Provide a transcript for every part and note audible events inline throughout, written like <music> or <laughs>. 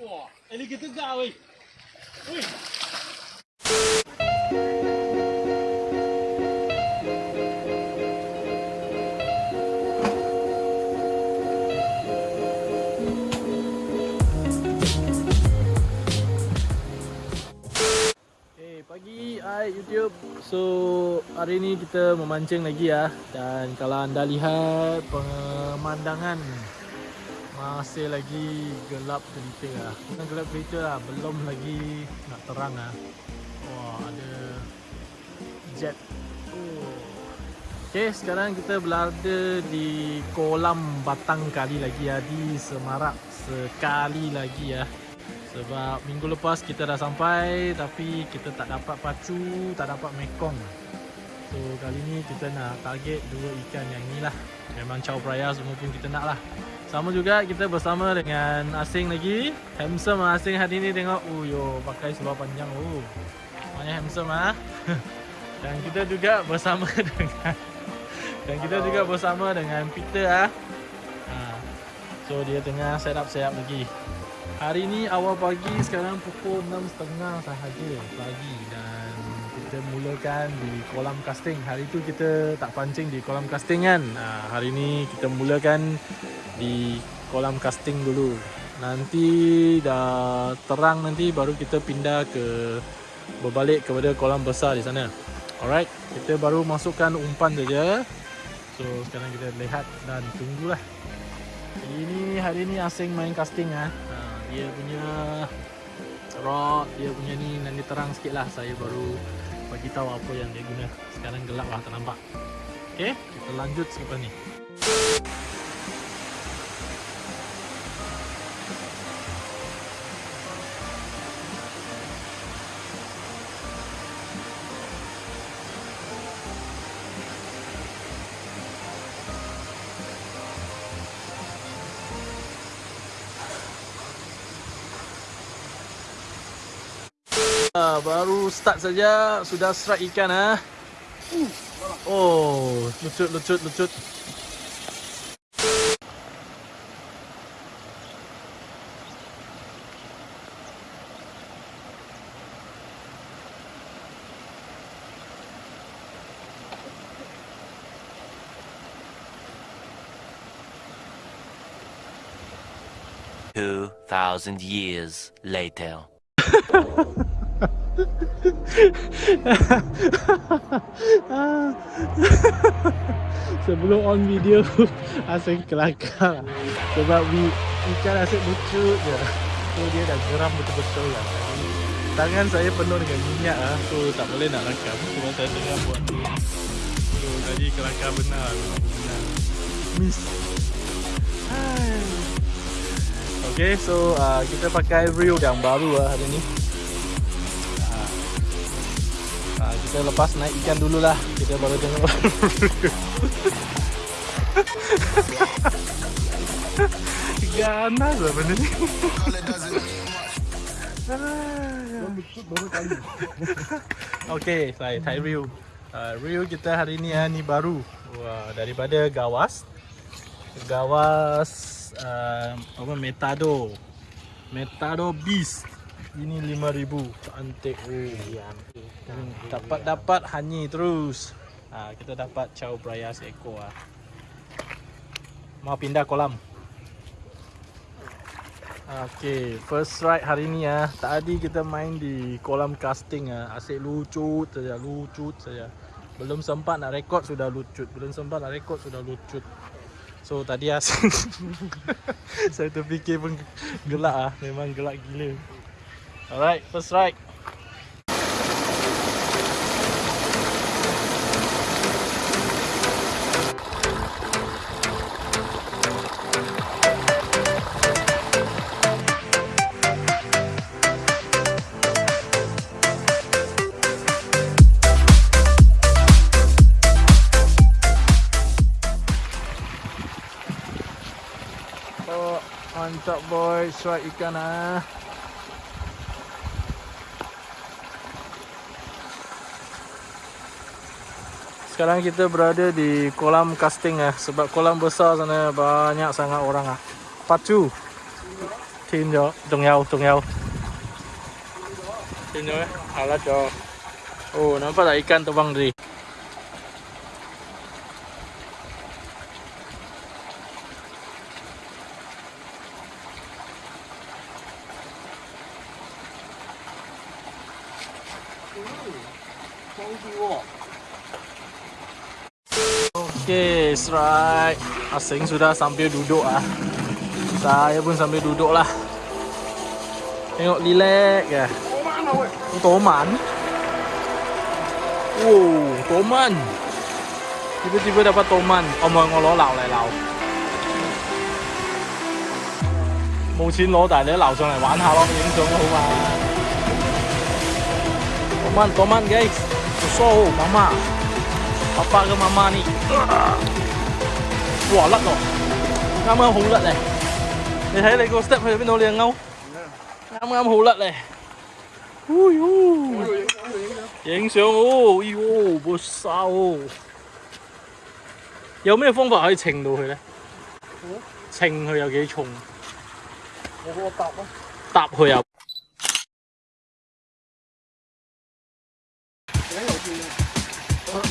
Wah, alligator tegak weh. Weh. Pagi hai YouTube. So, hari ni kita memancing lagi ya. Dan kalau anda lihat pemandangan masih lagi gelap gelita lah. Bukan gelap gelita lah, belum lagi nak terang lah. Wah, ada jet. Okay, sekarang kita berada di kolam batang kali lagi ya di Semarak sekali lagi ya. Sebab minggu lepas kita dah sampai tapi kita tak dapat pacu, tak dapat mekong. So kali ni kita nak target dua ikan yang ni lah. Memang chow praya semua pun kita nak lah. Sama juga kita bersama dengan asing lagi. Handsome lah asing hari ni tengok. Oh yo pakai seluar panjang. Oh. Banyak handsome ah. <laughs> Dan kita juga bersama <laughs> dengan dan kita juga bersama dengan Peter ah. Ha. So dia tengah set up set up lagi. Hari ni awal pagi sekarang pukul 6.30 sahaja pagi dan kita mulakan di kolam casting. Hari tu kita tak pancing di kolam casting kan. Ha, hari ni kita mulakan di kolam casting dulu. Nanti dah terang nanti baru kita pindah ke berbalik kepada kolam besar di sana. Alright, kita baru masukkan umpan saja. So sekarang kita lihat dan tunggulah. Ini hari ni asing main casting ah. Ha dia punya rod dia punya ni nanti terang sikit lah saya baru bagi tahu apa yang dia guna sekarang gelap lah tak nampak ok kita lanjut selepas ni Ah, baru start saja sudah strike ikan ah. Oh, lucut lucut lucut. Two thousand years later. <laughs> Sebelum on video <laughs> Asyik kelakar. Sebab we, ikan asyik lucu je. So dia dah geram betul-betul lah. Tangan saya penuh dengan minyak lah So tak boleh nak rakam Cuma saya tengah buat tu So tadi kelakar benar. Benar. Miss. Okay so uh, kita pakai reel yang baru lah hari ni Kita lepas naik ikan dulu lah Kita baru tengok. <laughs> Ganas lah benda ni. Okay, saya Thai reel uh, Reel kita hari ni uh, ni baru. Wah, Daripada Gawas. Gawas uh, apa Metado. Metado Beast ini 5000 cantik oh Hmm, hanyi terus ha, kita dapat chow braya seekor ah mau pindah kolam Okay, first ride hari ni ah. Tadi kita main di kolam casting ah. Asyik lucut saja, lucut saja. Belum sempat nak rekod sudah lucut. Belum sempat nak rekod sudah lucut. So tadi asyik <laughs> Saya terfikir pun gelak ah. Memang gelak gila. Alright, first ride. Oh, mantap boy, strike ikan ah. sekarang kita berada di kolam casting eh sebab kolam besar sana banyak sangat orang ah. Pacu. Tinjo, tungyao, tungyao. Tinjo eh, ala jo. Oh, nampak tak ikan terbang tadi? Ooh, cozy walk. Okay, strike. Asing sudah sambil duduk ah. Saya pun sambil duduk lah. Tengok relax ya. Toman. Wow, toman. Tiba-tiba dapat toman. Omong ngolo lao lại lao. 冇钱攞，但系你都捞上嚟玩下咯，影相都好嘛。toman toman guys. So, mama. Papa ke mama ni. Wah, 甩咯。啱啱好甩咧。你睇你个 step 去边度？你只钩啱啱好甩咧。哎呦！影相哦，哎呦，冇沙哦。有咩方法可以称到佢咧？称佢有几重？我嗰个搭咯。搭佢啊！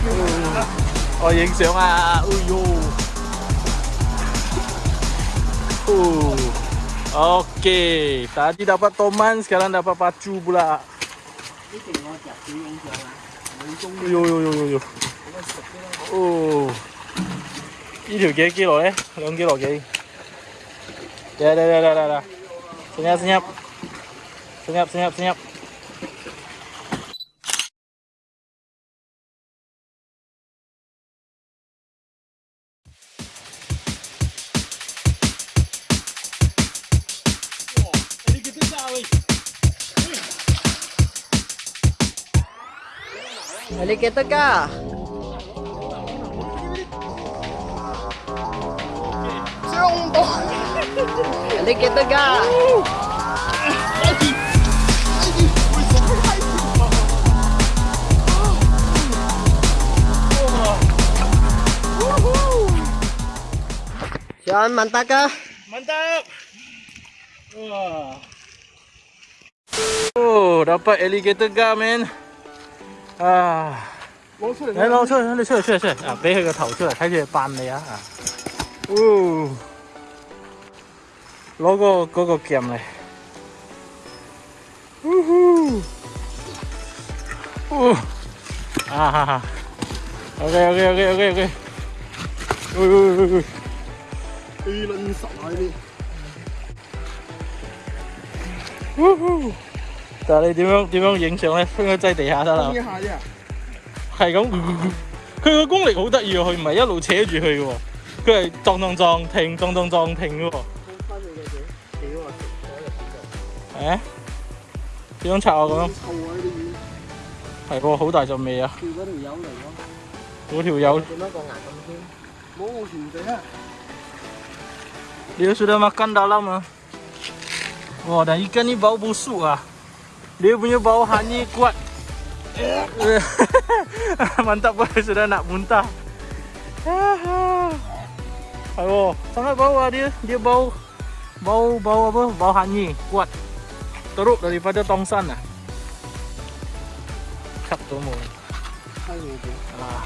啦吓。我影相啊！哎呦。Uh. Okey, tadi dapat toman, sekarang dapat pacu pula. 呢条我夹住影相啊，冇中 Ui ui ui ui ui. Oh. 呢条几几耐咧？两几耐几？嚟嚟嚟嚟嚟嚟！senyap senyap. Senyap senyap senyap. Alligator kah? Alligator kah? Sean mantap kah? Mantap. Wah. Oh, dapat alligator gar man. 아. 롱초에. 네, 롱초에, 근데 초에, 초에, 초에. 아, 매해가 더 초에, 다시 반네야. 아. 우. 로고 그거 끼암네. 우후. 우. 아하하. 오케이, 오케이, 오케이, 오케이, 오케이. 우우우우. 이 lần sợ lại đi. Woohoo! 但係你點樣點樣影相咧？應該擠地下得啦一。下啫。係咁，佢個功力好得意喎，佢唔係一路扯住佢嘅喎，佢係撞撞撞停，撞撞撞停嘅喎。翻你嘅嘢，屌啊！食誒？點樣拆啊？咁樣臭啊！呢啲魚，係喎，好大陣味啊！叫嗰條友嚟咯。嗰條友，點解個牙咁尖？冇我全地啊！dia sudah makan dalam ah. Wah, dan ikan ni bau busuk ah. Dia punya bau hanyir kuat. <laughs> Mantap boy, sudah nak muntah. Aduh, sangat bau ah dia. Dia bau bau bau apa? Bau hanyir kuat. Teruk daripada tongsan ah. Cut tu mu. 閪你哋。 Ah.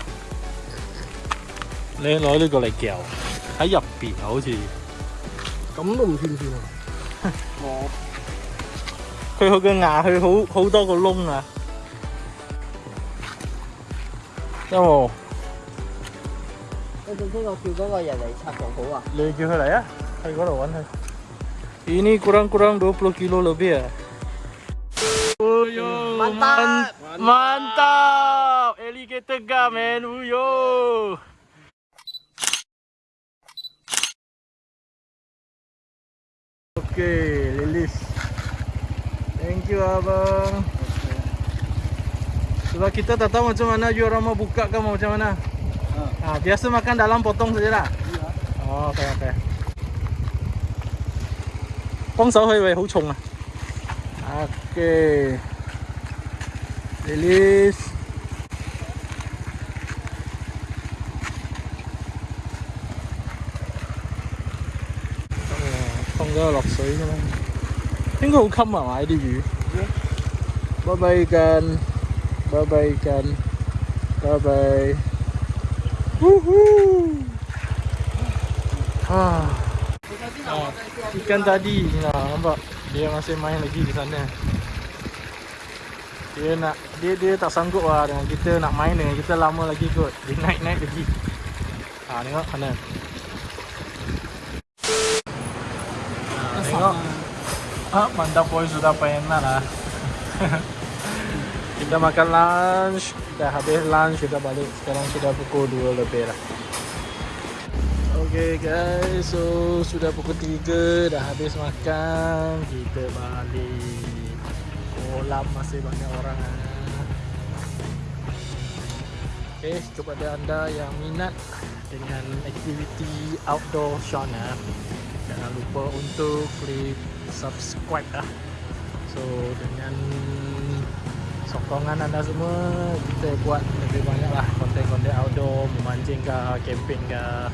你攞呢个嚟嚼喺入边啊，好似咁都唔算算啊！我 佢佢嘅牙佢好好多个窿啊！有冇？你仲边个叫嗰个人嚟拆房好啊？你叫佢嚟啊！去嗰度揾佢。Ini kurang kurang 20 kilo lebih ya. Uyo, Mantap. man- mantap, alligator gar man, uyo. Okey, Lilis. Thank you abang. Sebab kita tak tahu macam mana you orang mau buka ke mau macam mana. Ha. biasa makan dalam potong saja lah. Oh, okay, okay. 帮手去喂，好重啊！OK。Lilis。放咗落水㗎嘛， Tengok kamu mah ada. Bye bye kan. Bye bye kan. Bye bye. Wuhu. Ha. Ah. Ikan tadi lah nampak dia masih main lagi di sana. Dia nak dia dia tak sanggup lah dengan kita nak main dengan kita lama lagi kot. Dia naik-naik lagi. Ha ah, tengok kanan. Ah, tengok. Ah, mantap boy sudah pernah lah. <laughs> kita makan lunch, dah habis lunch kita balik. Sekarang sudah pukul 2 lebih lah. Okay guys, so sudah pukul 3 dah habis makan Kita balik Kolam masih banyak orang ah. Okay, kepada anda yang minat dengan aktiviti outdoor Shona Jangan lupa untuk klik subscribe lah So dengan sokongan anda semua Kita buat lebih banyak lah konten-konten outdoor Memancing kah, camping kah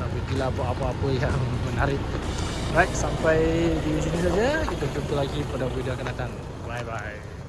atau pergilah buat apa-apa yang <laughs> menarik. Right, sampai di sini saja. Kita jumpa lagi pada video akan datang. Bye bye.